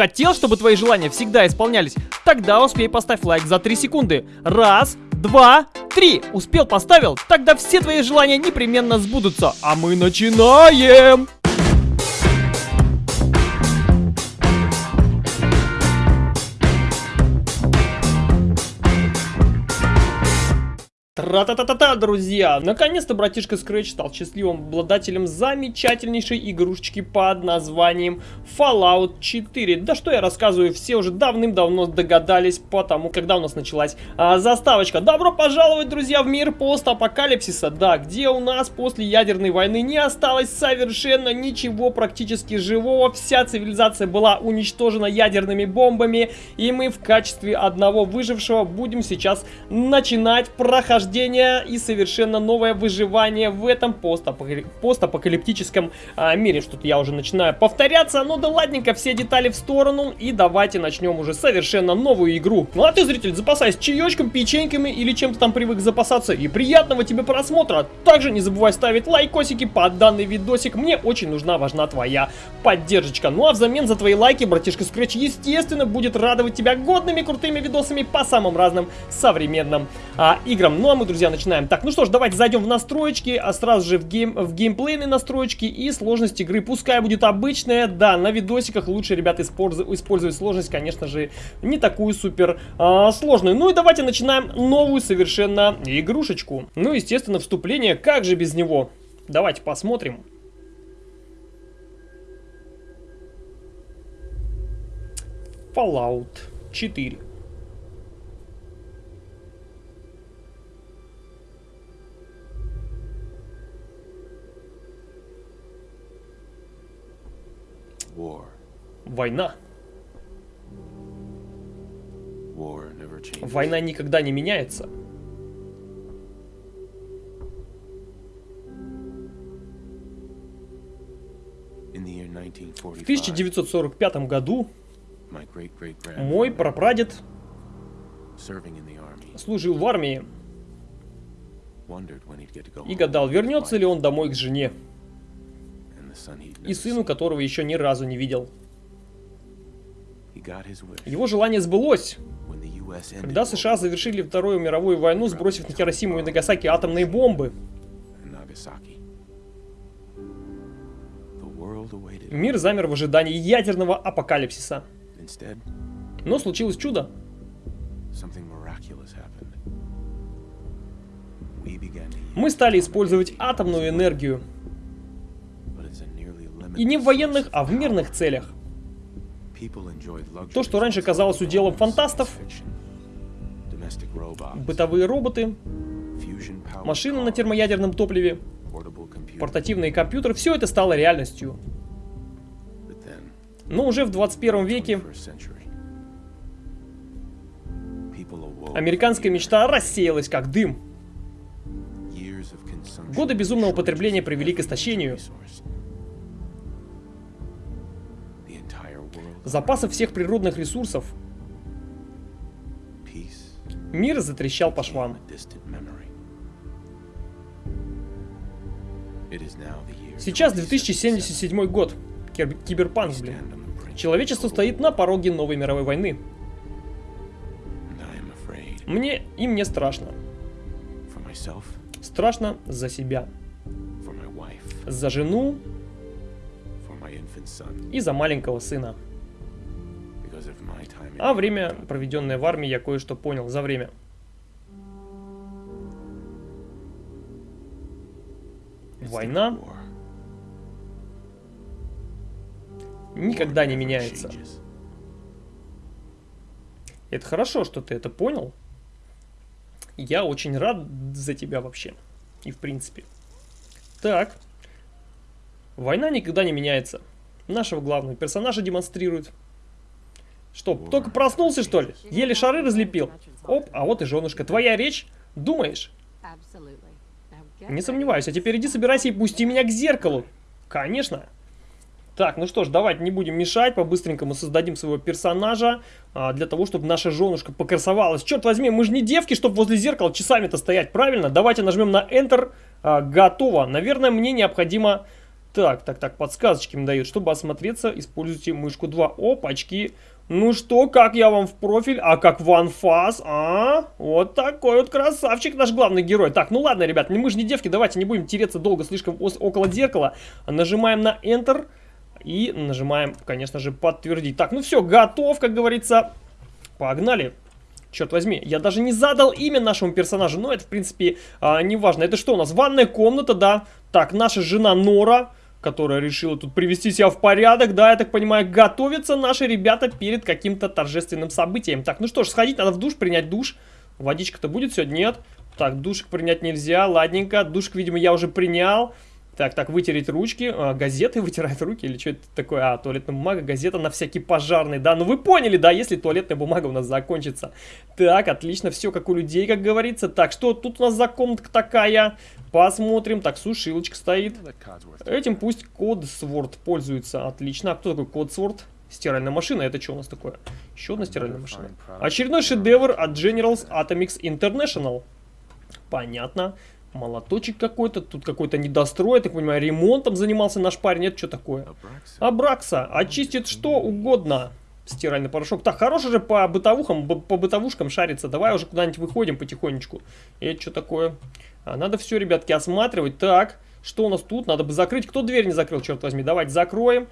Хотел, чтобы твои желания всегда исполнялись? Тогда успей поставь лайк за 3 секунды. Раз, два, три. Успел, поставил? Тогда все твои желания непременно сбудутся. А мы начинаем! Тра-та-та-та-та, друзья! Наконец-то братишка Scratch стал счастливым обладателем замечательнейшей игрушечки под названием Fallout 4. Да что я рассказываю, все уже давным-давно догадались, потому когда у нас началась а, заставочка. Добро пожаловать, друзья, в мир постапокалипсиса. Да, где у нас после ядерной войны не осталось совершенно ничего практически живого. Вся цивилизация была уничтожена ядерными бомбами, и мы в качестве одного выжившего будем сейчас начинать прохождение рождение и совершенно новое выживание в этом постапокалиптическом а, мире. Что-то я уже начинаю повторяться, но да ладненько, все детали в сторону и давайте начнем уже совершенно новую игру. Ну а ты, зритель, запасайся чаечком, печеньками или чем-то там привык запасаться и приятного тебе просмотра. Также не забывай ставить лайкосики под данный видосик, мне очень нужна, важна твоя поддержка. Ну а взамен за твои лайки, братишка Scratch, естественно, будет радовать тебя годными крутыми видосами по самым разным современным а, играм. Ну а мы, друзья, начинаем. Так, ну что ж, давайте зайдем в настройки, а сразу же в, гейм, в геймплейные настройки и сложность игры. Пускай будет обычная, да, на видосиках лучше, ребята, использовать сложность, конечно же, не такую супер а, сложную. Ну и давайте начинаем новую совершенно игрушечку. Ну, естественно, вступление, как же без него? Давайте посмотрим. Fallout 4. Война. Война никогда не меняется. В 1945 году мой прапрадед служил в армии и гадал, вернется ли он домой к жене и сыну, которого еще ни разу не видел. Его желание сбылось, когда США завершили Вторую мировую войну, сбросив на Хиросиму и Нагасаки атомные бомбы. Мир замер в ожидании ядерного апокалипсиса. Но случилось чудо. Мы стали использовать атомную энергию. И не в военных, а в мирных целях. То, что раньше казалось уделом фантастов, бытовые роботы, машины на термоядерном топливе, портативные компьютеры, все это стало реальностью. Но уже в 21 веке американская мечта рассеялась как дым. Годы безумного потребления привели к истощению. Запасов всех природных ресурсов. Мир затрещал по швам. Сейчас 2077 год. Киберпанк, блин. Человечество стоит на пороге новой мировой войны. Мне и мне страшно. Страшно за себя. За жену и за маленького сына. А время, проведенное в армии, я кое-что понял за время. Война никогда не меняется. Это хорошо, что ты это понял. Я очень рад за тебя вообще. И в принципе. Так. Война никогда не меняется. Нашего главного персонажа демонстрирует. Что, только проснулся, что ли? Еле шары разлепил. Оп, а вот и женушка. Твоя речь? Думаешь? Не сомневаюсь. А теперь иди собирайся и пусти меня к зеркалу. Конечно. Так, ну что ж, давайте не будем мешать, по-быстренькому создадим своего персонажа, а, для того, чтобы наша женушка покрасовалась. Черт возьми, мы же не девки, чтобы возле зеркала часами-то стоять, правильно? Давайте нажмем на Enter, а, готово. Наверное, мне необходимо Так, так, так, подсказочки им дают. Чтобы осмотреться, используйте мышку 2. Опачки. Ну что, как я вам в профиль? А как в анфас? А? Вот такой вот красавчик наш главный герой. Так, ну ладно, ребят, мы же не девки, давайте не будем тереться долго слишком около зеркала. Нажимаем на Enter и нажимаем, конечно же, подтвердить. Так, ну все, готов, как говорится. Погнали. Черт возьми, я даже не задал имя нашему персонажу, но это, в принципе, а, не важно. Это что у нас? Ванная комната, да. Так, наша жена Нора которая решила тут привести себя в порядок. Да, я так понимаю, готовятся наши ребята перед каким-то торжественным событием. Так, ну что ж, сходить надо в душ, принять душ. Водичка-то будет сегодня? Нет. Так, душик принять нельзя, ладненько. Душик, видимо, я уже принял. Так, так, вытереть ручки. А, газеты вытирают руки или что это такое? А, туалетная бумага, газета на всякий пожарный. Да, ну вы поняли, да, если туалетная бумага у нас закончится. Так, отлично, все как у людей, как говорится. Так, что тут у нас за комнатка такая? Посмотрим. Так, сушилочка стоит. Этим пусть Кодсворд пользуется. Отлично. А кто такой Кодсворд? Стиральная машина. Это что у нас такое? Еще одна стиральная машина. Очередной шедевр от Generals Atomics International. Понятно. Молоточек какой-то, тут какой-то недострой, я так понимаю, ремонтом занимался наш парень, это что такое? Абракса, очистит что угодно. Стиральный порошок. Так, хороший же по бытовухам, по бытовушкам шарится. Давай уже куда-нибудь выходим потихонечку. Это что такое? А, надо все, ребятки, осматривать. Так, что у нас тут? Надо бы закрыть. Кто дверь не закрыл, черт возьми? Давайте закроем,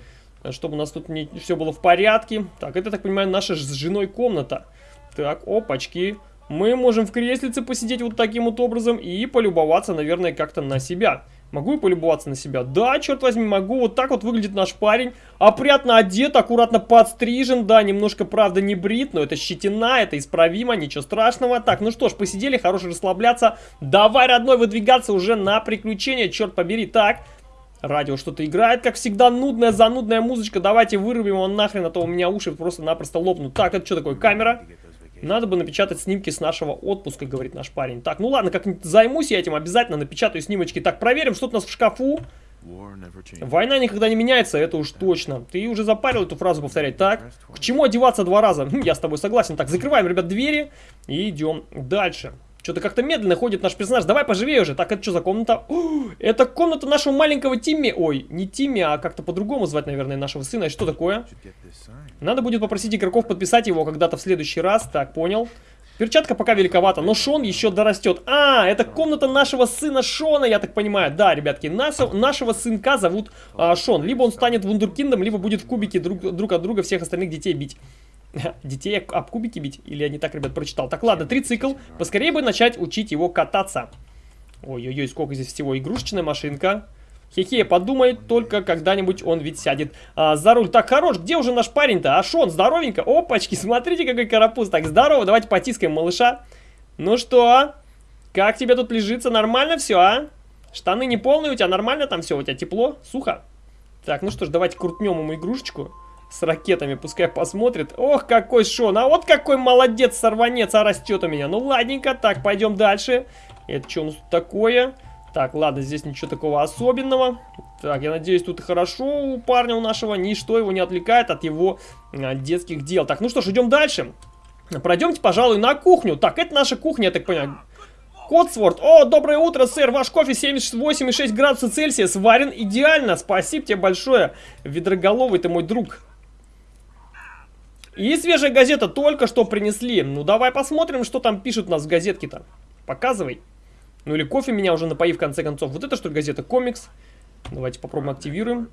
чтобы у нас тут не, все было в порядке. Так, это, так понимаю, наша с женой комната. Так, опачки мы можем в креслице посидеть вот таким вот образом и полюбоваться, наверное, как-то на себя. Могу и полюбоваться на себя? Да, черт возьми, могу. Вот так вот выглядит наш парень. Опрятно одет, аккуратно подстрижен. Да, немножко, правда, не брит, но это щетина, это исправимо, ничего страшного. Так, ну что ж, посидели, хорошо расслабляться. Давай, родной, выдвигаться уже на приключения, черт побери. Так, радио что-то играет, как всегда, нудная, занудная музычка. Давайте вырубим его нахрен, а то у меня уши просто-напросто лопнут. Так, это что такое, камера? Надо бы напечатать снимки с нашего отпуска, говорит наш парень. Так, ну ладно, как-нибудь займусь я этим, обязательно напечатаю снимочки. Так, проверим, что у нас в шкафу. Война никогда не меняется, это уж точно. Ты уже запарил эту фразу повторять. Так, к чему одеваться два раза? Хм, я с тобой согласен. Так, закрываем, ребят, двери и идем дальше. Что-то как-то медленно ходит наш персонаж. Давай поживее уже. Так, это что за комната? О, это комната нашего маленького Тимми. Ой, не Тимми, а как-то по-другому звать, наверное, нашего сына. И что такое? Надо будет попросить игроков подписать его когда-то в следующий раз. Так, понял. Перчатка пока великовата, но Шон еще дорастет. А, это комната нашего сына Шона, я так понимаю. Да, ребятки, нашего, нашего сынка зовут а, Шон. Либо он станет вундеркиндом, либо будет в кубике друг, друг от друга всех остальных детей бить. Детей об кубики бить? Или я не так, ребят, прочитал? Так, ладно, трицикл. Поскорее бы начать учить его кататься. Ой-ой-ой, сколько здесь всего. Игрушечная машинка. Хе-хе, подумает только когда-нибудь он ведь сядет а, за руль. Так, хорош, где уже наш парень-то? Ашон, здоровенько. Опачки, смотрите, какой карапуз. Так, здорово, давайте потискаем малыша. Ну что, как тебе тут лежится? Нормально все, а? Штаны не полные у тебя? Нормально там все? У тебя тепло? Сухо? Так, ну что ж, давайте крутнем ему игрушечку с ракетами, пускай посмотрит. Ох, какой Шон, а вот какой молодец, сорванец, а растет у меня. Ну, ладненько, так, пойдем дальше. Это что у нас такое? Так, ладно, здесь ничего такого особенного. Так, я надеюсь, тут хорошо у парня у нашего, ничто его не отвлекает от его а, детских дел. Так, ну что ж, идем дальше. Пройдемте, пожалуй, на кухню. Так, это наша кухня, я так понимаю. Котсворт. О, доброе утро, сэр. Ваш кофе 78,6 градуса Цельсия сварен идеально. Спасибо тебе большое. Ведроголовый ты мой друг. И свежая газета только что принесли. Ну, давай посмотрим, что там пишут у нас в газетке-то. Показывай. Ну, или кофе меня уже напои, в конце концов. Вот это что ли газета? Комикс. Давайте попробуем активируем.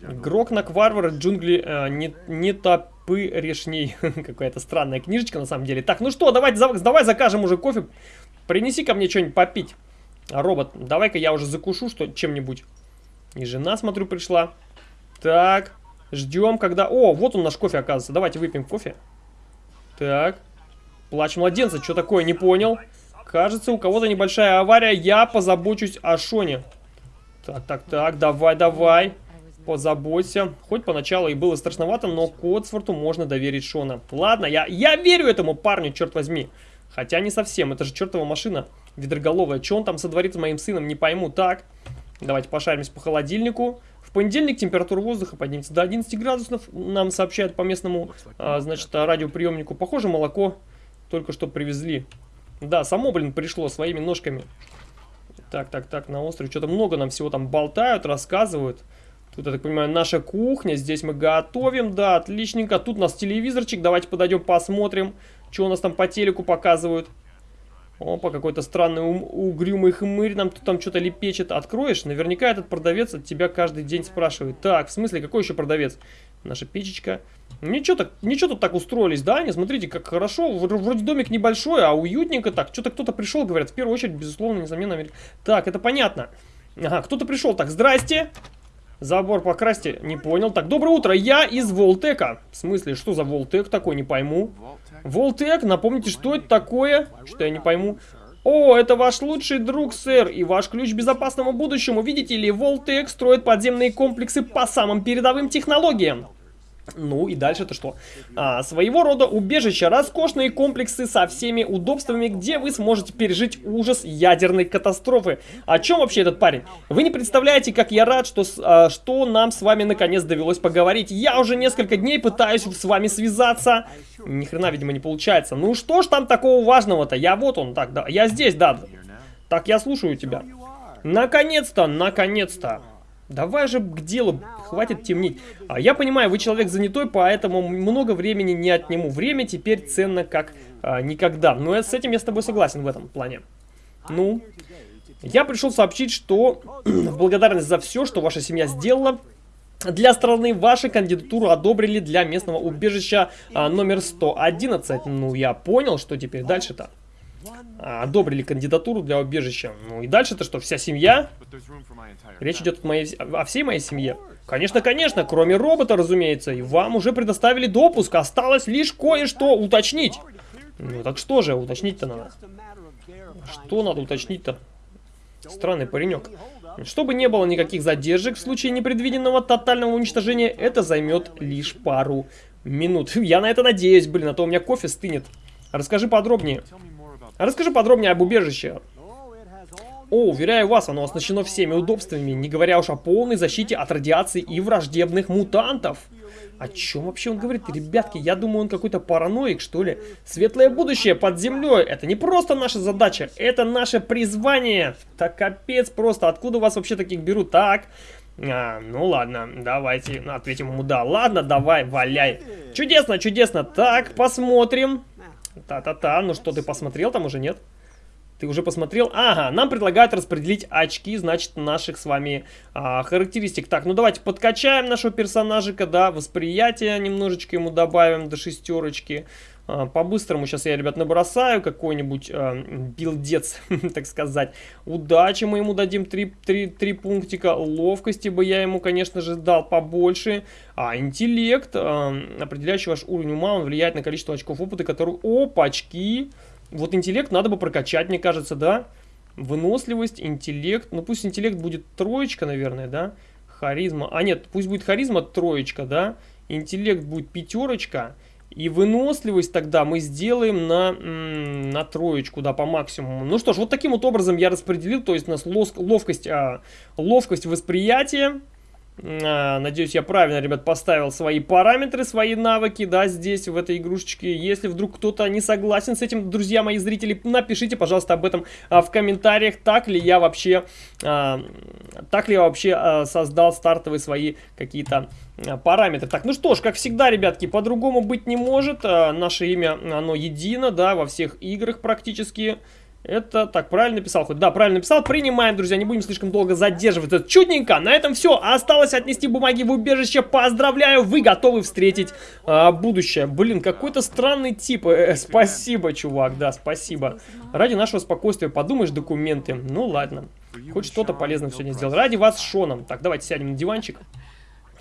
Грокнак Варвар, джунгли э, не, не топы решней. Какая-то странная книжечка на самом деле. Так, ну что, давай, давай закажем уже кофе. Принеси ко мне что-нибудь попить. Робот, давай-ка я уже закушу что чем-нибудь. И жена, смотрю, пришла. Так, Ждем, когда... О, вот он наш кофе, оказывается. Давайте выпьем кофе. Так. Плач младенца. Что такое? Не понял. Кажется, у кого-то небольшая авария. Я позабочусь о Шоне. Так, так, так. Давай, давай. Позаботься. Хоть поначалу и было страшновато, но Котсфорту можно доверить Шона. Ладно, я, я верю этому парню, черт возьми. Хотя не совсем. Это же чертова машина ведроголовая. Что он там сотворит с моим сыном, не пойму. Так. Давайте пошаримся по холодильнику понедельник температура воздуха поднимется до 11 градусов. Нам сообщают по местному, а, значит, радиоприемнику. Похоже, молоко только что привезли. Да, само, блин, пришло своими ножками. Так, так, так, на острове что-то много нам всего там болтают, рассказывают. Тут, я так понимаю, наша кухня. Здесь мы готовим, да, отличненько. Тут у нас телевизорчик. Давайте подойдем посмотрим, что у нас там по телеку показывают. Опа, какой-то странный угрюмый хмырь нам тут там что-то лепечет. Откроешь? Наверняка этот продавец от тебя каждый день спрашивает. Так, в смысле, какой еще продавец? Наша печечка. Ничего, так, ничего тут так устроились, да? Не смотрите, как хорошо. Вроде домик небольшой, а уютненько так. Что-то кто-то пришел, говорят. В первую очередь, безусловно, несомненно, Америка. Так, это понятно. Ага, кто-то пришел. Так, здрасте. Забор покрасьте. Не понял. Так, доброе утро. Я из Волтека. В смысле, что за Волтек такой? Не пойму. Волтек, напомните, что это такое? Что я не пойму. О, это ваш лучший друг, сэр, и ваш ключ к безопасному будущему. Видите ли, Волтек строит подземные комплексы по самым передовым технологиям. Ну и дальше-то что? А, своего рода убежище, роскошные комплексы со всеми удобствами, где вы сможете пережить ужас ядерной катастрофы. О чем вообще этот парень? Вы не представляете, как я рад, что, а, что нам с вами наконец довелось поговорить. Я уже несколько дней пытаюсь с вами связаться. Ни хрена, видимо, не получается. Ну что ж там такого важного-то? Я вот он, так, да, я здесь, да. Так, я слушаю тебя. Наконец-то, наконец-то. Давай же к делу, хватит темнить. А, я понимаю, вы человек занятой, поэтому много времени не отниму. Время теперь ценно как а, никогда. Но я, с этим я с тобой согласен в этом плане. Ну, я пришел сообщить, что в благодарность за все, что ваша семья сделала, для страны вашу кандидатуру одобрили для местного убежища а, номер 111. Ну, я понял, что теперь дальше-то. Одобрили кандидатуру для убежища. Ну и дальше-то что, вся семья? Речь идет о, моей, о всей моей семье. Конечно, конечно, кроме робота, разумеется. И вам уже предоставили допуск. Осталось лишь кое-что уточнить. Ну так что же, уточнить-то надо. Что надо уточнить-то? Странный паренек. Чтобы не было никаких задержек в случае непредвиденного тотального уничтожения, это займет лишь пару минут. Я на это надеюсь, блин, а то у меня кофе стынет. Расскажи подробнее. Расскажи подробнее об убежище. О, уверяю вас, оно оснащено всеми удобствами, не говоря уж о полной защите от радиации и враждебных мутантов. О чем вообще он говорит? Ребятки, я думаю, он какой-то параноик, что ли? Светлое будущее под землей. Это не просто наша задача, это наше призвание. Так капец просто. Откуда вас вообще таких берут? Так, а, ну ладно, давайте ответим ему да. Ладно, давай, валяй. Чудесно, чудесно. Так, посмотрим. Та-та-та, ну что, ты посмотрел там уже, нет? Ты уже посмотрел? Ага, нам предлагают распределить очки, значит, наших с вами а, характеристик. Так, ну давайте подкачаем нашего персонажика, да, восприятие немножечко ему добавим до шестерочки. А, По-быстрому сейчас я, ребят, набросаю какой-нибудь а, билдец, так сказать. Удачи мы ему дадим 3, 3, 3 пунктика. Ловкости бы я ему, конечно же, дал побольше. А интеллект, а, определяющий ваш уровень ума, он влияет на количество очков опыта, которые... Опачки! Вот интеллект надо бы прокачать, мне кажется, да? Выносливость, интеллект. Ну, пусть интеллект будет троечка, наверное, да? Харизма. А, нет, пусть будет харизма троечка, да? Интеллект будет пятерочка. И выносливость тогда мы сделаем на, на троечку, да, по максимуму. Ну что ж, вот таким вот образом я распределил. То есть у нас ловкость, а, ловкость восприятия. А, надеюсь, я правильно, ребят, поставил свои параметры, свои навыки, да, здесь, в этой игрушечке. Если вдруг кто-то не согласен с этим, друзья мои зрители, напишите, пожалуйста, об этом а, в комментариях, так ли я вообще, а, так ли я вообще а, создал стартовые свои какие-то а, параметры. Так, ну что ж, как всегда, ребятки, по-другому быть не может. А, наше имя, оно едино, да, во всех играх практически. Это так, правильно написал хоть? Да, правильно написал. Принимаем, друзья, не будем слишком долго задерживать. Это чудненько. На этом все. Осталось отнести бумаги в убежище. Поздравляю, вы готовы встретить а, будущее. Блин, какой-то странный тип. Э, э, спасибо, чувак, да, спасибо. Ради нашего спокойствия подумаешь документы. Ну ладно. Хоть что-то полезное сегодня сделал. Ради вас Шоном. Так, давайте сядем на диванчик.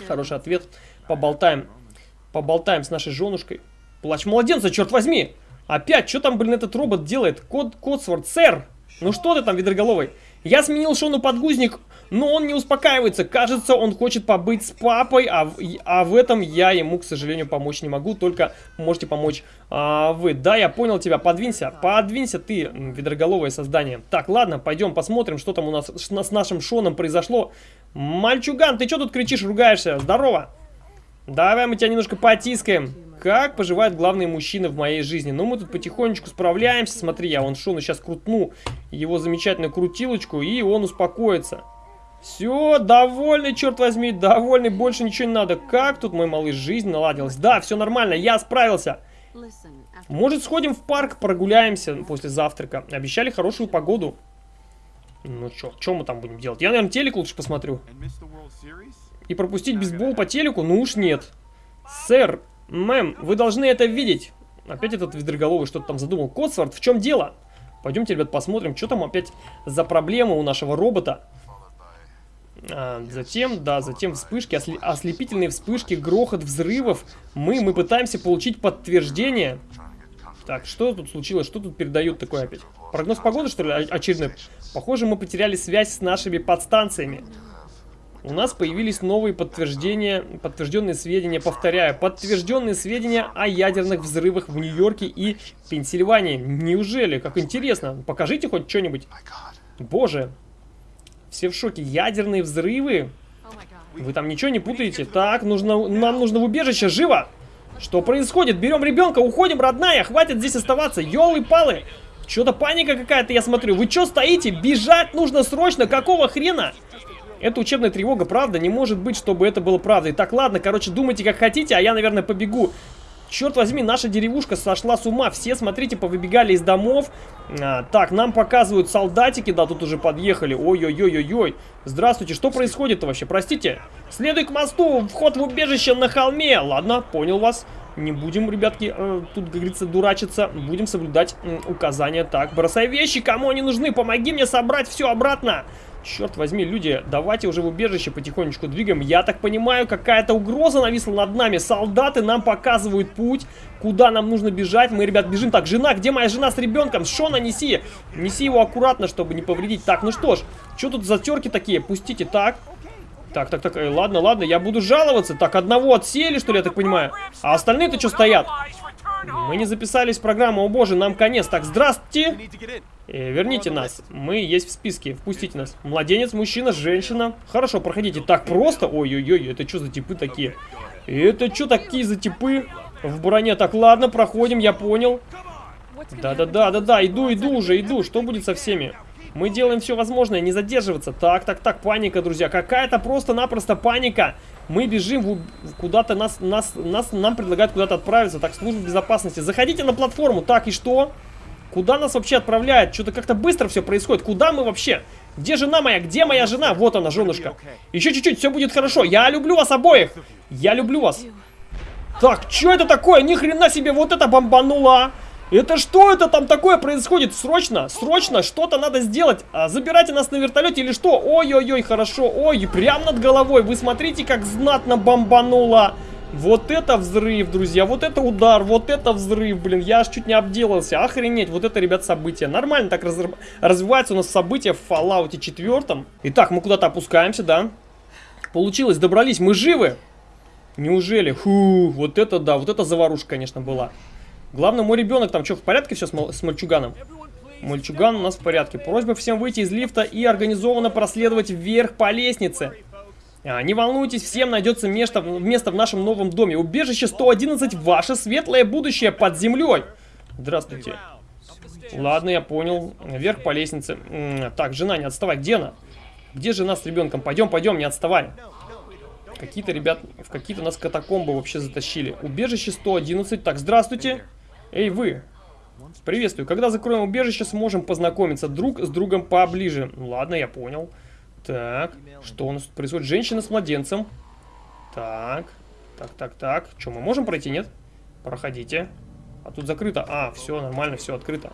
Хороший ответ. Поболтаем. Поболтаем с нашей женушкой. Плач младенца, черт возьми! Опять, что там, блин, этот робот делает? Код, Кодсворд, сэр! Ну что ты там, ведроголовый? Я сменил Шону подгузник, но он не успокаивается. Кажется, он хочет побыть с папой, а, а в этом я ему, к сожалению, помочь не могу. Только можете помочь а, вы. Да, я понял тебя. Подвинься. Подвинься ты, ведроголовое создание. Так, ладно, пойдем посмотрим, что там у нас с нашим Шоном произошло. Мальчуган, ты что тут кричишь, ругаешься? Здорово. Давай мы тебя немножко потискаем. Как поживают главные мужчины в моей жизни? Ну, мы тут потихонечку справляемся. Смотри, я вон Шону сейчас крутну его замечательную крутилочку, и он успокоится. Все, довольный, черт возьми, довольный, больше ничего не надо. Как тут мой малыш жизнь наладилась? Да, все нормально, я справился. Может, сходим в парк, прогуляемся после завтрака. Обещали хорошую погоду. Ну что мы там будем делать? Я, наверное, телек лучше посмотрю. И пропустить бейсбол по телеку? Ну уж нет. Сэр, мэм, вы должны это видеть. Опять этот ведроголовый что-то там задумал. Котсворт, в чем дело? Пойдемте, ребят, посмотрим, что там опять за проблема у нашего робота. А, затем, да, затем вспышки, осли ослепительные вспышки, грохот взрывов. Мы, мы пытаемся получить подтверждение. Так, что тут случилось? Что тут передают такое опять? Прогноз погоды, что ли, очередной? Похоже, мы потеряли связь с нашими подстанциями. У нас появились новые подтверждения, подтвержденные сведения, повторяю, подтвержденные сведения о ядерных взрывах в Нью-Йорке и Пенсильвании. Неужели? Как интересно. Покажите хоть что-нибудь. Боже. Все в шоке. Ядерные взрывы? Вы там ничего не путаете? Так, нужно, нам нужно в убежище. Живо! Что происходит? Берем ребенка, уходим, родная. Хватит здесь оставаться. Ёлы-палы. Что-то паника какая-то, я смотрю. Вы что стоите? Бежать нужно срочно. Какого хрена? Это учебная тревога, правда? Не может быть, чтобы это было правдой. Так, ладно, короче, думайте как хотите, а я, наверное, побегу. Черт возьми, наша деревушка сошла с ума. Все, смотрите, повыбегали из домов. А, так, нам показывают солдатики. Да, тут уже подъехали. Ой-ой-ой-ой-ой. Здравствуйте, что происходит-то вообще? Простите. Следуй к мосту, вход в убежище на холме. Ладно, понял вас. Не будем, ребятки, э, тут, как говорится, дурачиться. Будем соблюдать указания. Так, бросай вещи, кому они нужны. Помоги мне собрать все обратно. Черт возьми, люди, давайте уже в убежище потихонечку двигаем. Я так понимаю, какая-то угроза нависла над нами. Солдаты нам показывают путь, куда нам нужно бежать. Мы, ребят, бежим. Так, жена, где моя жена с ребенком? Шона, неси. Неси его аккуратно, чтобы не повредить. Так, ну что ж, что тут за терки такие? Пустите, так. Так, так, так, э, ладно, ладно, я буду жаловаться. Так, одного отсели, что ли, я так понимаю? А остальные-то что стоят? Мы не записались в программу, о боже, нам конец. Так, здравствуйте. Э, верните нас. Мы есть в списке. Впустите нас. Младенец, мужчина, женщина. Хорошо, проходите. Так просто? Ой-ой-ой, это что за типы такие? Это что такие за типы в броне? Так, ладно, проходим, я понял. Да-да-да-да-да, иду, иду уже, иду. Что будет со всеми? Мы делаем все возможное, не задерживаться. Так, так, так, паника, друзья. Какая-то просто-напросто паника. Мы бежим куда-то, нас, нас, нас, нам предлагают куда-то отправиться. Так, служба безопасности. Заходите на платформу. Так, и что? Куда нас вообще отправляют? Что-то как-то быстро все происходит. Куда мы вообще? Где жена моя? Где моя жена? Вот она, женушка. Еще чуть-чуть, все будет хорошо. Я люблю вас обоих. Я люблю вас. Так, что это такое? Ни хрена себе, вот это бомбануло. Это что это там такое происходит? Срочно, срочно, что-то надо сделать. А, забирайте нас на вертолете или что? Ой-ой-ой, хорошо. Ой, прям над головой. Вы смотрите, как знатно бомбануло. Вот это взрыв, друзья, вот это удар, вот это взрыв, блин, я аж чуть не обделался, охренеть, вот это, ребят, событие. Нормально так раз... развивается у нас событие в Fallout 4. Итак, мы куда-то опускаемся, да? Получилось, добрались, мы живы? Неужели? Фу, вот это да, вот это заварушка, конечно, была. Главное, мой ребенок там что, в порядке все с, с мальчуганом? Мальчуган у нас в порядке. Просьба всем выйти из лифта и организованно проследовать вверх по лестнице. А, не волнуйтесь, всем найдется место, место в нашем новом доме. Убежище 111, ваше светлое будущее под землей. Здравствуйте. Ладно, я понял. Вверх по лестнице. Так, жена, не отставай. Где она? Где жена с ребенком? Пойдем, пойдем, не отставай. Какие-то ребят в какие-то нас катакомбы вообще затащили. Убежище 111. Так, здравствуйте. Эй, вы. Приветствую. Когда закроем убежище, сможем познакомиться друг с другом поближе. Ладно, я понял. Так, что у нас тут происходит? Женщина с младенцем. Так, так, так, так. Что, мы можем пройти, нет? Проходите. А тут закрыто. А, все, нормально, все открыто.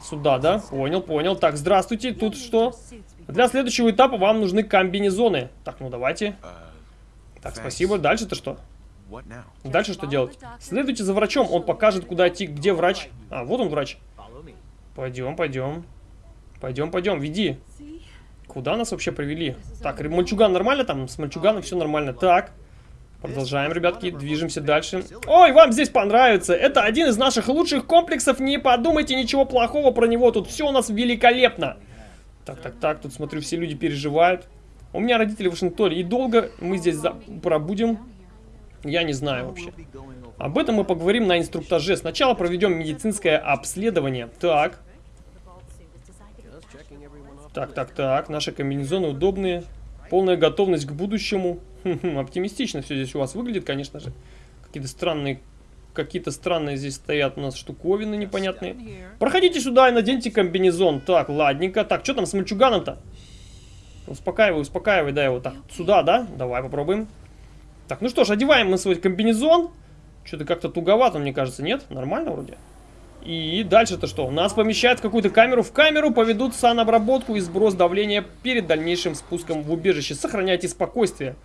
Сюда, да? Понял, понял. Так, здравствуйте. Тут что? Для следующего этапа вам нужны комбинезоны. Так, ну давайте. Так, спасибо. Дальше-то что? Дальше что делать? Следуйте за врачом. Он покажет, куда идти. Где врач? А, вот он врач. Пойдем, пойдем. Пойдем, пойдем, веди. Куда нас вообще привели? Так, мальчуган нормально там? С мальчуганом все нормально. Так, продолжаем, ребятки, движемся дальше. Ой, вам здесь понравится. Это один из наших лучших комплексов. Не подумайте ничего плохого про него. Тут все у нас великолепно. Так, так, так, тут смотрю, все люди переживают. У меня родители в Вашингтоне. И долго мы здесь за... пробудем. Я не знаю вообще. Об этом мы поговорим на инструктаже. Сначала проведем медицинское обследование. Так. Так, так, так. Наши комбинезоны удобные. Полная готовность к будущему. Оптимистично все здесь у вас выглядит, конечно же. Какие-то странные какие-то странные здесь стоят у нас штуковины непонятные. Проходите сюда и наденьте комбинезон. Так, ладненько. Так, что там с мальчуганом-то? Успокаивай, успокаивай, да, его так. Сюда, да? Давай попробуем. Так, ну что ж, одеваем мы свой комбинезон. Что-то как-то туговато, мне кажется, нет? Нормально вроде. И дальше-то что? Нас помещают в какую-то камеру. В камеру поведут санобработку и сброс давления перед дальнейшим спуском в убежище. Сохраняйте спокойствие.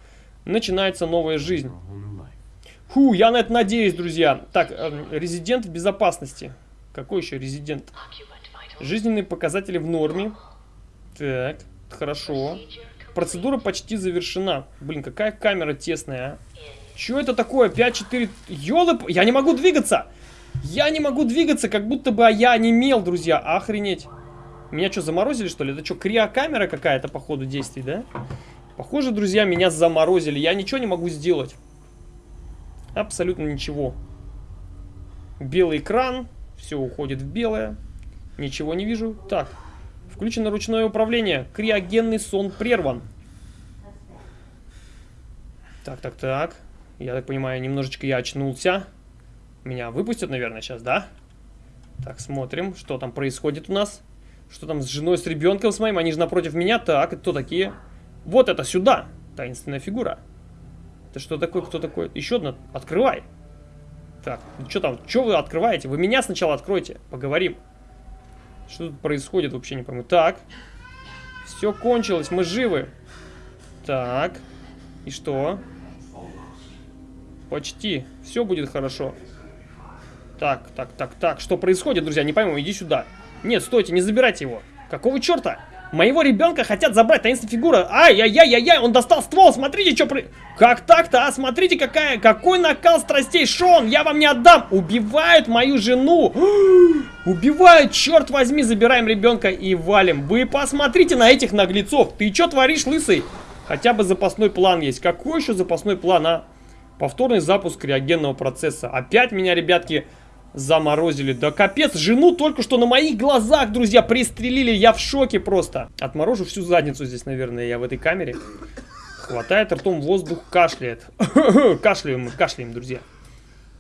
Начинается новая жизнь. Фу, я на это надеюсь, друзья. Так, э, резидент в безопасности. Какой еще резидент? Жизненные показатели в норме. Так, хорошо. Процедура почти завершена. Блин, какая камера тесная, а. Что это такое? 5-4... Ёлып... Я не могу двигаться! Я не могу двигаться, как будто бы я не мел, друзья. Охренеть. Меня что, заморозили, что ли? Это что, криокамера какая-то по ходу действий, да? Похоже, друзья, меня заморозили. Я ничего не могу сделать. Абсолютно ничего. Белый экран. Все уходит в белое. Ничего не вижу. Так. Включено ручное управление. Криогенный сон прерван. Так, так, так. Я так понимаю, немножечко я очнулся. Меня выпустят, наверное, сейчас, да? Так, смотрим, что там происходит у нас. Что там с женой, с ребенком с моим? Они же напротив меня. Так, кто такие? Вот это сюда. Таинственная фигура. Это что такое? Кто такой? Еще одна. Открывай. Так, ну что там? Что вы открываете? Вы меня сначала откройте. Поговорим. Что тут происходит, вообще не пойму. Так. Все кончилось, мы живы. Так. И что? Почти. Все будет хорошо. Так, так, так, так. Что происходит, друзья? Не пойму, иди сюда. Нет, стойте, не забирайте его. Какого черта? Моего ребенка хотят забрать, таинственная фигура. Ай-яй-яй-яй-яй, он достал ствол, смотрите, что при... Как так-то, а? Смотрите, какая, какой накал страстей. Шон, я вам не отдам. Убивают мою жену. Убивают, черт возьми, забираем ребенка и валим. Вы посмотрите на этих наглецов. Ты что творишь, лысый? Хотя бы запасной план есть. Какой еще запасной план, а? Повторный запуск криогенного процесса. Опять меня, ребятки, заморозили. Да капец, жену только что на моих глазах, друзья, пристрелили. Я в шоке просто. Отморожу всю задницу здесь, наверное, я в этой камере. Хватает ртом воздух, кашляет. кашляем мы, кашляем, друзья.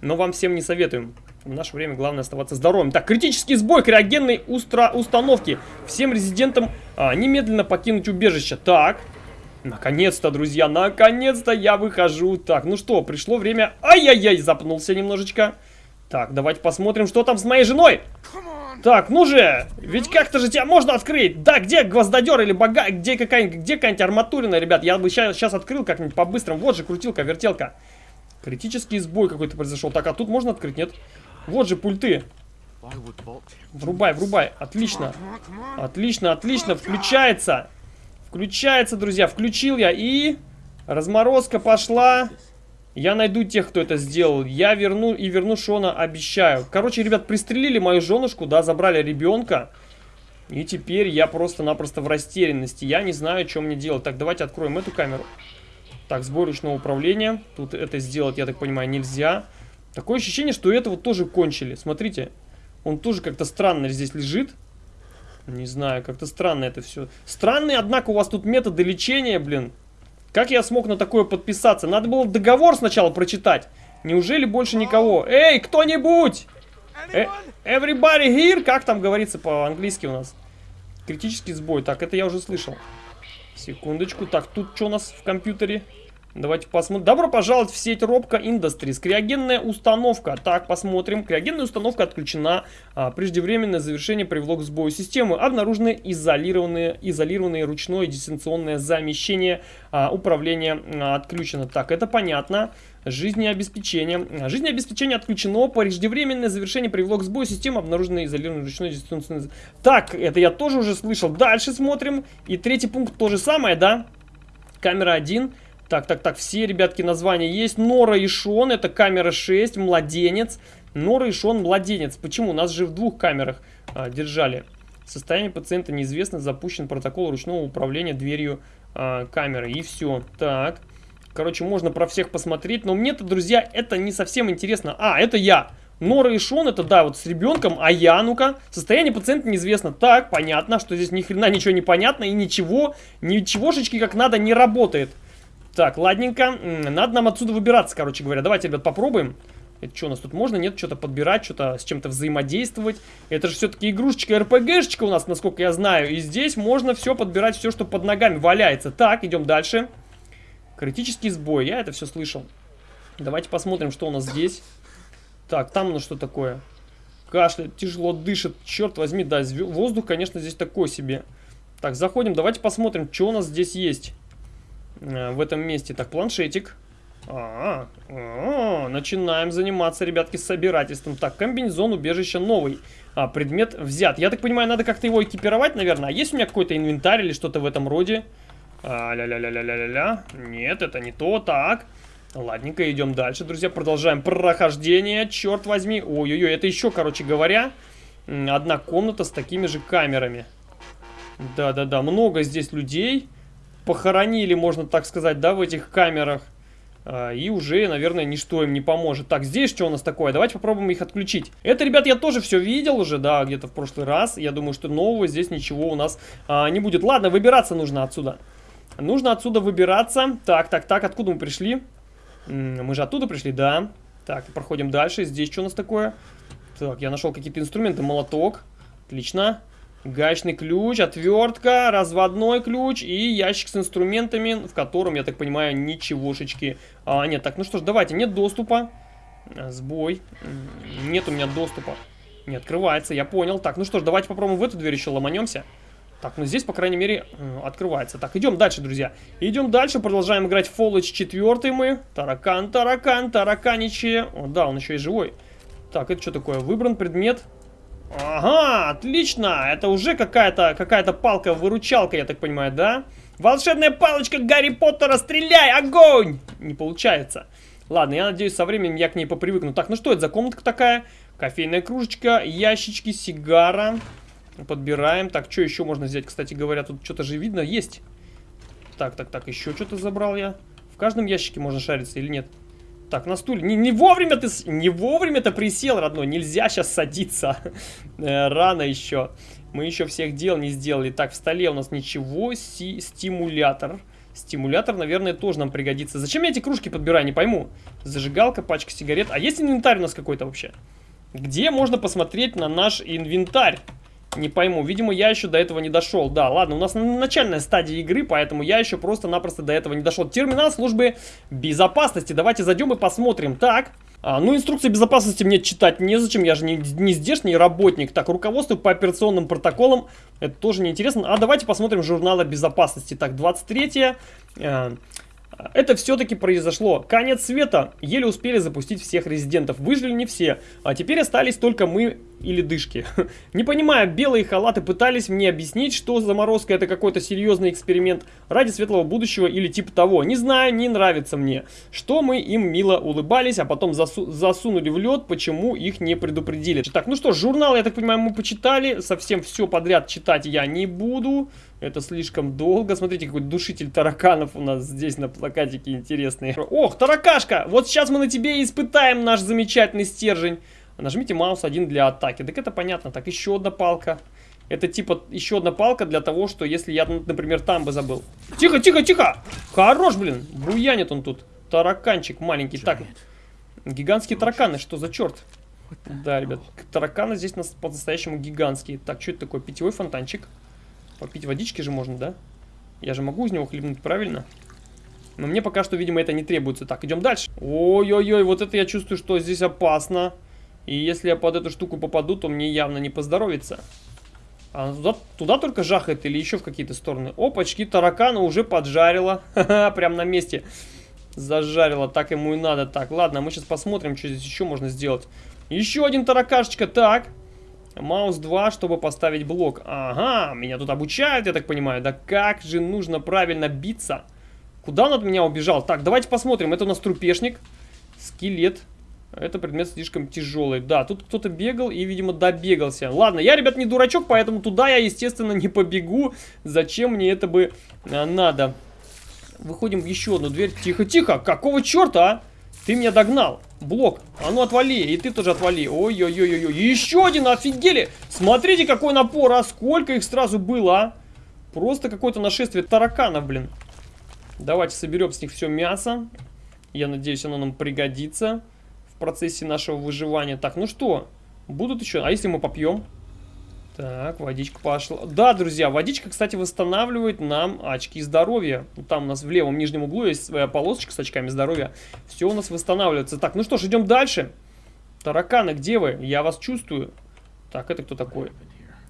Но вам всем не советуем. В наше время главное оставаться здоровым. Так, критический сбой криогенной устра установки. Всем резидентам а, немедленно покинуть убежище. Так, наконец-то, друзья, наконец-то я выхожу. Так, ну что, пришло время... Ай-яй-яй, запнулся немножечко. Так, давайте посмотрим, что там с моей женой. Так, ну же, ведь как-то же тебя можно открыть. Да, где гвоздодер или бага... Где какая-нибудь где какая арматурина, ребят? Я бы сейчас открыл как-нибудь по-быстрому. Вот же крутилка, вертелка. Критический сбой какой-то произошел. Так, а тут можно открыть, нет? Вот же пульты. Врубай, врубай. Отлично. Отлично, отлично. Включается. Включается, друзья. Включил я. И разморозка пошла. Я найду тех, кто это сделал. Я верну и верну Шона, обещаю. Короче, ребят, пристрелили мою женушку, да, забрали ребенка. И теперь я просто-напросто в растерянности. Я не знаю, что мне делать. Так, давайте откроем эту камеру. Так, сбой ручного управления. Тут это сделать, я так понимаю, нельзя. Такое ощущение, что этого тоже кончили. Смотрите, он тоже как-то странно здесь лежит. Не знаю, как-то странно это все. Странные, однако, у вас тут методы лечения, блин. Как я смог на такое подписаться? Надо было договор сначала прочитать. Неужели больше никого? Эй, кто-нибудь! Э, everybody here? Как там говорится по-английски у нас? Критический сбой. Так, это я уже слышал. Секундочку. Так, тут что у нас в компьютере? Давайте посмотрим. Добро пожаловать в сеть Робка Industries. Криогенная установка. Так, посмотрим. Криогенная установка отключена. А, преждевременное завершение привело к сбою системы. Обнаружены изолированные, изолированные ручное дистанционное замещение. А, управление а, отключено. Так, это понятно. Жизнеобеспечение. Жизнеобеспечение отключено. Преждевременное завершение привело к сбою системы. Обнаружено изолированное ручное дистанционное... Так, это я тоже уже слышал. Дальше смотрим. И третий пункт то же самое, да? Камера 1. Так, так, так, все, ребятки, названия есть. Нора и Шон, это камера 6, младенец. Нора и Шон, младенец. Почему? Нас же в двух камерах а, держали. Состояние пациента неизвестно, запущен протокол ручного управления дверью а, камеры. И все. Так, Короче, можно про всех посмотреть. Но мне-то, друзья, это не совсем интересно. А, это я. Нора и Шон, это да, вот с ребенком, а я, ну-ка, состояние пациента неизвестно. Так, понятно, что здесь ни хрена ничего не понятно и ничего, ничегошечки как надо не работает. Так, ладненько, надо нам отсюда выбираться, короче говоря. Давайте, ребят, попробуем. Это что, у нас тут можно, нет, что-то подбирать, что-то с чем-то взаимодействовать? Это же все-таки игрушечка, РПГшечка у нас, насколько я знаю. И здесь можно все подбирать, все, что под ногами валяется. Так, идем дальше. Критический сбой, я это все слышал. Давайте посмотрим, что у нас здесь. Так, там ну что такое? Кашляет, тяжело дышит. Черт возьми, да, воздух, конечно, здесь такой себе. Так, заходим, давайте посмотрим, что у нас здесь есть в этом месте. Так, планшетик. А, -а, а, начинаем заниматься, ребятки, собирательством. Так, комбинезон, убежище новый. А, предмет взят. Я так понимаю, надо как-то его экипировать, наверное. А есть у меня какой-то инвентарь или что-то в этом роде? ля-ля-ля-ля-ля-ля-ля. Нет, это не то. Так. Ладненько, идем дальше, друзья. Продолжаем прохождение. Черт возьми. Ой-ой-ой, это еще, короче говоря, одна комната с такими же камерами. Да-да-да, много здесь людей. Похоронили, можно так сказать, да, в этих камерах. А, и уже, наверное, ничто им не поможет. Так, здесь что у нас такое? Давайте попробуем их отключить. Это, ребят, я тоже все видел уже, да, где-то в прошлый раз. Я думаю, что нового здесь ничего у нас а, не будет. Ладно, выбираться нужно отсюда. Нужно отсюда выбираться. Так, так, так, откуда мы пришли? Мы же оттуда пришли, да. Так, проходим дальше. Здесь что у нас такое? Так, я нашел какие-то инструменты. Молоток. Отлично. Гаечный ключ, отвертка, разводной ключ и ящик с инструментами, в котором, я так понимаю, ничегошечки. А, нет, так, ну что ж, давайте, нет доступа. Сбой. Нет у меня доступа. Не открывается, я понял. Так, ну что ж, давайте попробуем в эту дверь еще ломанемся. Так, ну здесь, по крайней мере, открывается. Так, идем дальше, друзья. Идем дальше, продолжаем играть в Fallout 4 мы. Таракан, таракан, тараканичи. О, да, он еще и живой. Так, это что такое? Выбран предмет. Ага, отлично. Это уже какая-то какая, -то, палка-выручалка, я так понимаю, да? Волшебная палочка Гарри Поттера, стреляй, огонь! Не получается. Ладно, я надеюсь, со временем я к ней попривыкну. Так, ну что это за комнатка такая? Кофейная кружечка, ящички, сигара. Подбираем. Так, что еще можно взять? Кстати говоря, тут что-то же видно. Есть. Так, так, так, еще что-то забрал я. В каждом ящике можно шариться или нет? Так, на стуле. Не, не вовремя ты... Не вовремя ты присел, родной. Нельзя сейчас садиться. Э, рано еще. Мы еще всех дел не сделали. Так, в столе у нас ничего. Си стимулятор. Стимулятор, наверное, тоже нам пригодится. Зачем я эти кружки подбираю, не пойму. Зажигалка, пачка сигарет. А есть инвентарь у нас какой-то вообще? Где можно посмотреть на наш инвентарь? Не пойму. Видимо, я еще до этого не дошел. Да, ладно, у нас начальная стадия игры, поэтому я еще просто-напросто до этого не дошел. Терминал службы безопасности. Давайте зайдем и посмотрим. Так. А, ну, инструкции безопасности мне читать незачем, я же не, не здешний работник. Так, руководство по операционным протоколам, это тоже неинтересно. А давайте посмотрим журналы безопасности. Так, 23 э, это все-таки произошло. Конец света. Еле успели запустить всех резидентов. Выжили не все. А теперь остались только мы или дышки. Не понимая, белые халаты пытались мне объяснить, что заморозка это какой-то серьезный эксперимент ради светлого будущего или типа того. Не знаю, не нравится мне. Что мы им мило улыбались, а потом засу засунули в лед, почему их не предупредили. Так, ну что, журнал, я так понимаю, мы почитали. Совсем все подряд читать я не буду. Это слишком долго. Смотрите, какой душитель тараканов у нас здесь на плакатике интересный. Ох, таракашка! Вот сейчас мы на тебе испытаем наш замечательный стержень. Нажмите маус один для атаки. Так это понятно. Так, еще одна палка. Это типа еще одна палка для того, что если я, например, там бы забыл. Тихо, тихо, тихо! Хорош, блин! Буянит он тут. Тараканчик маленький. Так, гигантские тараканы, что за черт? Да, ребят, тараканы здесь по-настоящему гигантские. Так, что это такое? Питьевой фонтанчик. Попить водички же можно, да? Я же могу из него хлебнуть, правильно? Но мне пока что, видимо, это не требуется. Так, идем дальше. Ой-ой-ой, вот это я чувствую, что здесь опасно. И если я под эту штуку попаду, то мне явно не поздоровится. А туда, туда только жахает или еще в какие-то стороны? Опачки, таракана уже поджарила. Прям на месте зажарила. Так ему и надо. Так, ладно, мы сейчас посмотрим, что здесь еще можно сделать. Еще один таракашечка. Так. Маус 2, чтобы поставить блок. Ага, меня тут обучают, я так понимаю. Да как же нужно правильно биться? Куда он от меня убежал? Так, давайте посмотрим. Это у нас трупешник. Скелет. Это предмет слишком тяжелый. Да, тут кто-то бегал и, видимо, добегался. Ладно, я, ребят, не дурачок, поэтому туда я, естественно, не побегу. Зачем мне это бы а, надо? Выходим в еще одну дверь. Тихо, тихо. Какого черта, а? Ты меня догнал. Блок. А ну отвали. И ты тоже отвали. Ой-ой-ой-ой. Еще один, офигели. Смотрите, какой напор, а сколько их сразу было, а? Просто какое-то нашествие тараканов, блин. Давайте соберем с них все мясо. Я надеюсь, оно нам пригодится процессе нашего выживания. Так, ну что, будут еще... А если мы попьем? Так, водичка пошла. Да, друзья, водичка, кстати, восстанавливает нам очки здоровья. Там у нас в левом нижнем углу есть своя полосочка с очками здоровья. Все у нас восстанавливается. Так, ну что ж, идем дальше. Тараканы, где вы? Я вас чувствую. Так, это кто такой?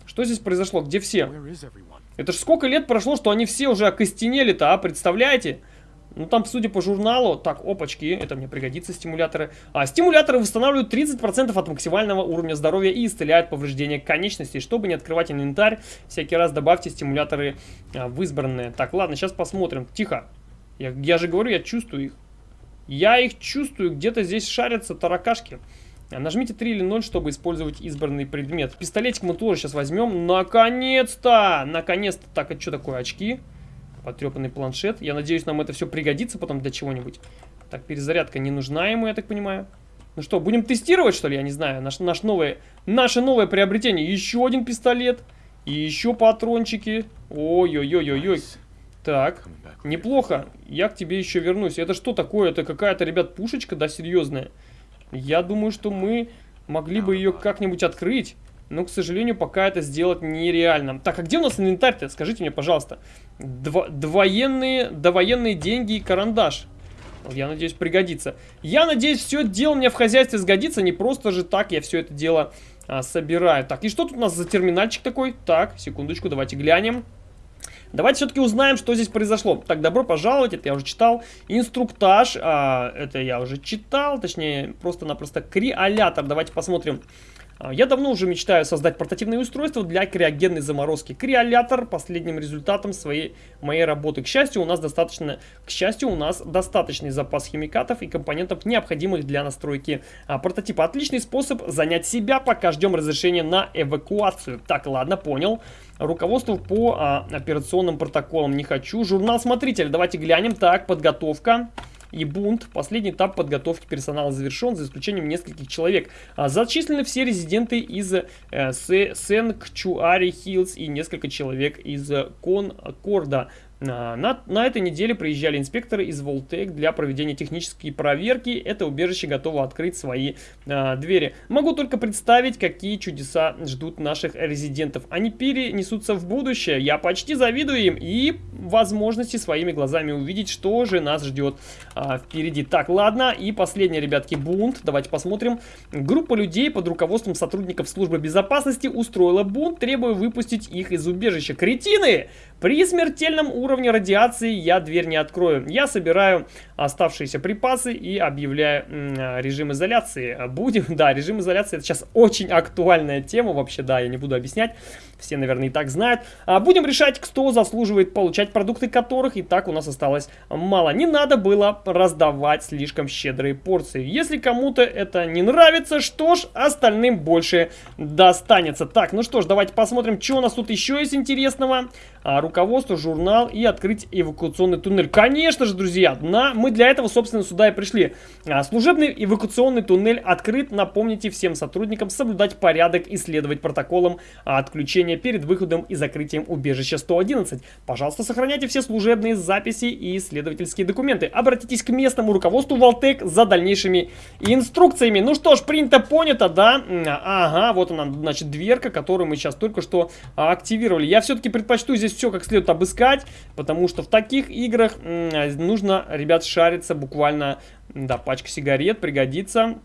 Что здесь произошло? Где все? Это ж сколько лет прошло, что они все уже окостенели-то, а? Представляете? Ну, там, судя по журналу, так, опачки, это мне пригодится, стимуляторы. А, стимуляторы восстанавливают 30% от максимального уровня здоровья и исцеляют повреждения конечностей. Чтобы не открывать инвентарь, всякий раз добавьте стимуляторы а, в избранные. Так, ладно, сейчас посмотрим. Тихо. Я, я же говорю, я чувствую их. Я их чувствую, где-то здесь шарятся таракашки. А, нажмите 3 или 0, чтобы использовать избранный предмет. Пистолетик мы тоже сейчас возьмем. Наконец-то! Наконец-то! Так, это что такое? Очки? Потрепанный планшет. Я надеюсь, нам это все пригодится потом для чего-нибудь. Так, перезарядка не нужна ему, я так понимаю. Ну что, будем тестировать, что ли? Я не знаю. Наш, наш новое, наше новое приобретение. Еще один пистолет. И еще патрончики. Ой-ой-ой-ой-ой. Так, неплохо. Я к тебе еще вернусь. Это что такое? Это какая-то, ребят, пушечка, да, серьезная? Я думаю, что мы могли бы ее как-нибудь открыть. Но, к сожалению, пока это сделать нереально. Так, а где у нас инвентарь-то? Скажите мне, пожалуйста. Дво довоенные, довоенные деньги и карандаш. Я надеюсь, пригодится. Я надеюсь, все это дело мне в хозяйстве сгодится. Не просто же так я все это дело а, собираю. Так, и что тут у нас за терминальчик такой? Так, секундочку, давайте глянем. Давайте все-таки узнаем, что здесь произошло. Так, добро пожаловать, это я уже читал. Инструктаж, а, это я уже читал, точнее, просто-напросто криолятор. Давайте посмотрим, я давно уже мечтаю создать портативное устройство для криогенной заморозки. Криолятор последним результатом своей моей работы. К счастью, у нас достаточно, к счастью, у нас достаточный запас химикатов и компонентов, необходимых для настройки а, прототипа. Отличный способ занять себя, пока ждем разрешения на эвакуацию. Так, ладно, понял. Руководство по а, операционным протоколам не хочу. Журнал смотритель, давайте глянем. Так, подготовка и бунт. Последний этап подготовки персонала завершен, за исключением нескольких человек. А, зачислены все резиденты из э, Сенкчуари Хиллз и несколько человек из Конкорда. На, на этой неделе приезжали инспекторы из Волтек для проведения технической проверки. Это убежище готово открыть свои а, двери. Могу только представить, какие чудеса ждут наших резидентов. Они перенесутся в будущее. Я почти завидую им и возможности своими глазами увидеть, что же нас ждет а, впереди. Так, ладно. И последний, ребятки, бунт. Давайте посмотрим. Группа людей под руководством сотрудников службы безопасности устроила бунт, требуя выпустить их из убежища. Кретины! При смертельном уровне радиации я дверь не открою. Я собираю оставшиеся припасы и объявляю режим изоляции. Будем, да, режим изоляции это сейчас очень актуальная тема вообще, да, я не буду объяснять. Все, наверное, и так знают. А, будем решать, кто заслуживает получать продукты которых и так у нас осталось мало. Не надо было раздавать слишком щедрые порции. Если кому-то это не нравится, что ж, остальным больше достанется. Так, ну что ж, давайте посмотрим, что у нас тут еще есть интересного. А, руководство, журнал и открыть эвакуационный туннель. Конечно же, друзья, на, мы для этого, собственно, сюда и пришли. А, служебный эвакуационный туннель открыт. Напомните всем сотрудникам соблюдать порядок и следовать протоколам отключения перед выходом и закрытием убежища 111. Пожалуйста, сохраняйте все служебные записи и исследовательские документы. Обратитесь к местному руководству Валтек за дальнейшими инструкциями. Ну что ж, принято, понято, да? Ага, вот она, значит, дверка, которую мы сейчас только что активировали. Я все-таки предпочту здесь все как следует обыскать, потому что в таких играх нужно, ребят, шариться буквально, да, пачка сигарет пригодится.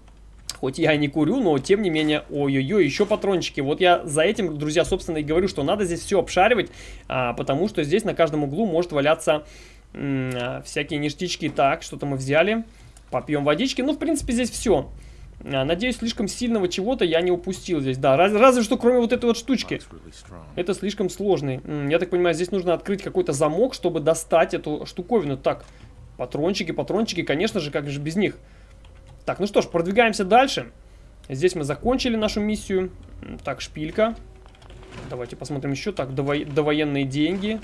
Хоть я и не курю, но тем не менее, ой-ой-ой, еще патрончики. Вот я за этим, друзья, собственно и говорю, что надо здесь все обшаривать, а, потому что здесь на каждом углу может валяться а, всякие ништячки. Так, что-то мы взяли, попьем водички. Ну, в принципе, здесь все. А, надеюсь, слишком сильного чего-то я не упустил здесь. Да, раз, разве что кроме вот этой вот штучки. Это слишком сложный. Я так понимаю, здесь нужно открыть какой-то замок, чтобы достать эту штуковину. Так, патрончики, патрончики, конечно же, как же без них. Так, ну что ж, продвигаемся дальше. Здесь мы закончили нашу миссию. Так, шпилька. Давайте посмотрим еще. Так, дово довоенные деньги.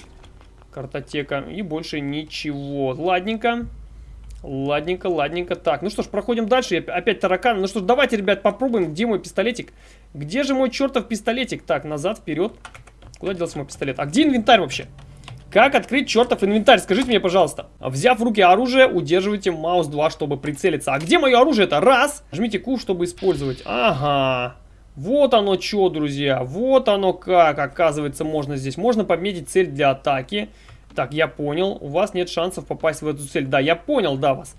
Картотека. И больше ничего. Ладненько. Ладненько, ладненько. Так, ну что ж, проходим дальше. Опять таракан. Ну что ж, давайте, ребят, попробуем. Где мой пистолетик? Где же мой чертов пистолетик? Так, назад, вперед. Куда делся мой пистолет? А где инвентарь вообще? Как открыть чертов инвентарь? Скажите мне, пожалуйста. Взяв в руки оружие, удерживайте маус 2, чтобы прицелиться. А где мое оружие-то? Раз. Жмите Q, чтобы использовать. Ага. Вот оно что, друзья. Вот оно как, оказывается, можно здесь. Можно пометить цель для атаки. Так, я понял. У вас нет шансов попасть в эту цель. Да, я понял, да, вас.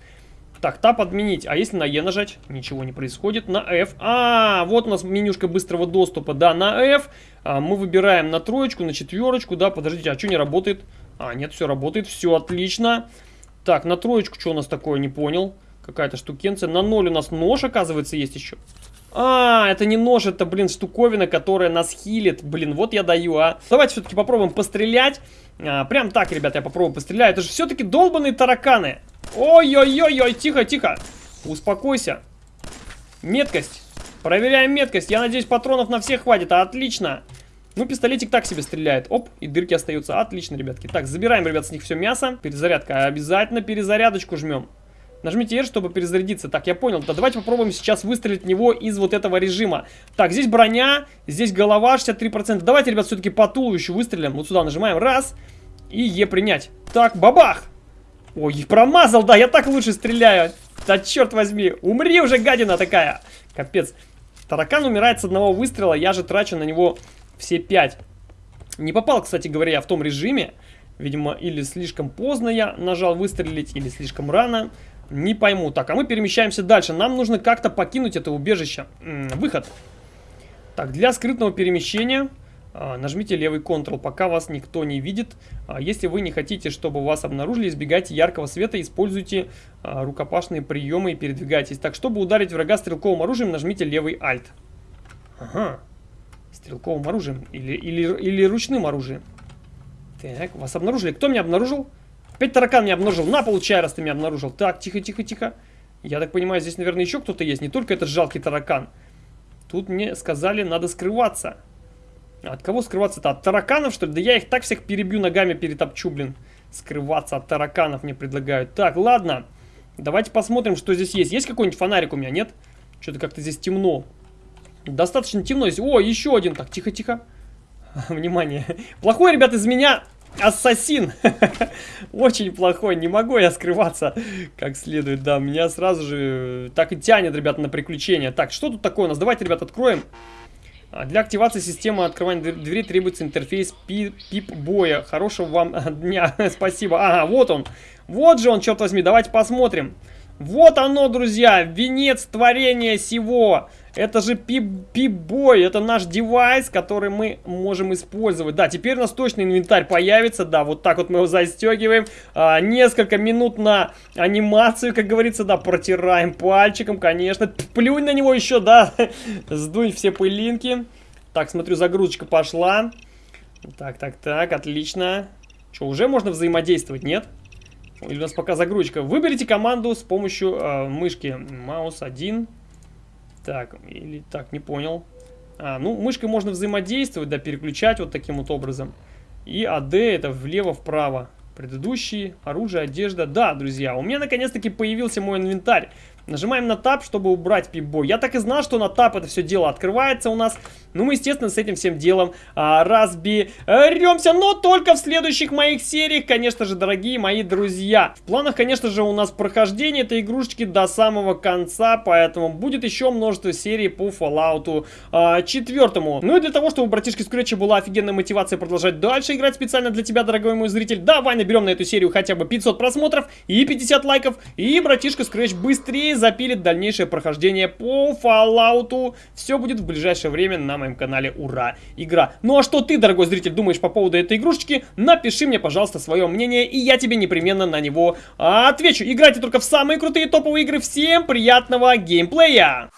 Так, тап отменить. А если на Е нажать? Ничего не происходит. На F. А, вот у нас менюшка быстрого доступа. Да, на F а, мы выбираем на троечку, на четверочку. Да, подождите, а что не работает? А, нет, все работает. Все отлично. Так, на троечку что у нас такое, не понял. Какая-то штукенция. На ноль у нас нож, оказывается, есть еще. А, это не нож, это, блин, штуковина, которая нас хилит. Блин, вот я даю, а. Давайте все-таки попробуем пострелять. А, прям так, ребята, я попробую пострелять. Это же все-таки долбанные тараканы. Ой-ой-ой-ой, тихо-тихо. Успокойся. Меткость. Проверяем меткость. Я надеюсь, патронов на всех хватит. Отлично. Ну, пистолетик так себе стреляет. Оп, и дырки остаются. Отлично, ребятки. Так, забираем, ребят, с них все мясо. Перезарядка. Обязательно перезарядочку жмем. Нажмите R, чтобы перезарядиться. Так, я понял. Да давайте попробуем сейчас выстрелить в него из вот этого режима. Так, здесь броня, здесь голова 63%. Давайте, ребят, все-таки по туловищу выстрелим. Вот сюда нажимаем. Раз. И Е принять. Так, бабах! Ой, промазал, да, я так лучше стреляю. Да черт возьми, умри уже, гадина такая. Капец. Таракан умирает с одного выстрела, я же трачу на него все пять. Не попал, кстати говоря, в том режиме. Видимо, или слишком поздно я нажал выстрелить, или слишком рано. Не пойму. Так, а мы перемещаемся дальше. Нам нужно как-то покинуть это убежище. М -м, выход. Так, для скрытного перемещения нажмите левый Ctrl, пока вас никто не видит. А, если вы не хотите, чтобы вас обнаружили, избегайте яркого света, используйте а, рукопашные приемы и передвигайтесь. Так, чтобы ударить врага стрелковым оружием, нажмите левый Alt. Ага. Стрелковым оружием или, или, или ручным оружием. Так, вас обнаружили. Кто меня обнаружил? Опять таракан меня обнаружил. На, получай, раз ты меня обнаружил. Так, тихо, тихо, тихо. Я так понимаю, здесь, наверное, еще кто-то есть. Не только этот жалкий таракан. Тут мне сказали, надо скрываться. От кого скрываться-то? От тараканов, что ли? Да я их так всех перебью ногами, перетопчу, блин. Скрываться от тараканов мне предлагают. Так, ладно. Давайте посмотрим, что здесь есть. Есть какой-нибудь фонарик у меня, нет? Что-то как-то здесь темно. Достаточно темно здесь. О, еще один. Так, тихо-тихо. Внимание. Плохой, ребят, из меня ассасин. Очень плохой. Не могу я скрываться как следует. Да, меня сразу же так и тянет, ребята, на приключения. Так, что тут такое у нас? Давайте, ребят, откроем. А, для активации системы открывания двери требуется интерфейс пип-боя. Хорошего вам дня. Спасибо. Ага, вот он. Вот же он, черт возьми. Давайте посмотрим. Вот оно, друзья. Венец творения сего. Это же пип-бой, это наш девайс, который мы можем использовать. Да, теперь у нас точно инвентарь появится, да, вот так вот мы его застегиваем. А, несколько минут на анимацию, как говорится, да, протираем пальчиком, конечно. Плюнь на него еще, да, сдунь все пылинки. Так, смотрю, загрузочка пошла. Так, так, так, отлично. Что, уже можно взаимодействовать, нет? Или у нас пока загрузочка. Выберите команду с помощью э, мышки. Маус 1. Так, или так, не понял. А, ну, мышкой можно взаимодействовать, да, переключать вот таким вот образом. И АД это влево-вправо. Предыдущие, оружие, одежда. Да, друзья, у меня наконец-таки появился мой инвентарь. Нажимаем на тап, чтобы убрать пип-бой. Я так и знал, что на тап это все дело открывается у нас. Ну, мы, естественно, с этим всем делом а, разберемся. Но только в следующих моих сериях, конечно же, дорогие мои друзья. В планах, конечно же, у нас прохождение этой игрушечки до самого конца. Поэтому будет еще множество серий по Fallout а, 4. Ну и для того, чтобы у братишки Скретча была офигенная мотивация продолжать дальше играть специально для тебя, дорогой мой зритель, давай наберем на эту серию хотя бы 500 просмотров и 50 лайков. И братишка Scratch быстрее запилит дальнейшее прохождение по Fallout. Все будет в ближайшее время на моем канале Ура! Игра. Ну а что ты, дорогой зритель, думаешь по поводу этой игрушечки? Напиши мне, пожалуйста, свое мнение, и я тебе непременно на него отвечу. Играйте только в самые крутые топовые игры. Всем приятного геймплея!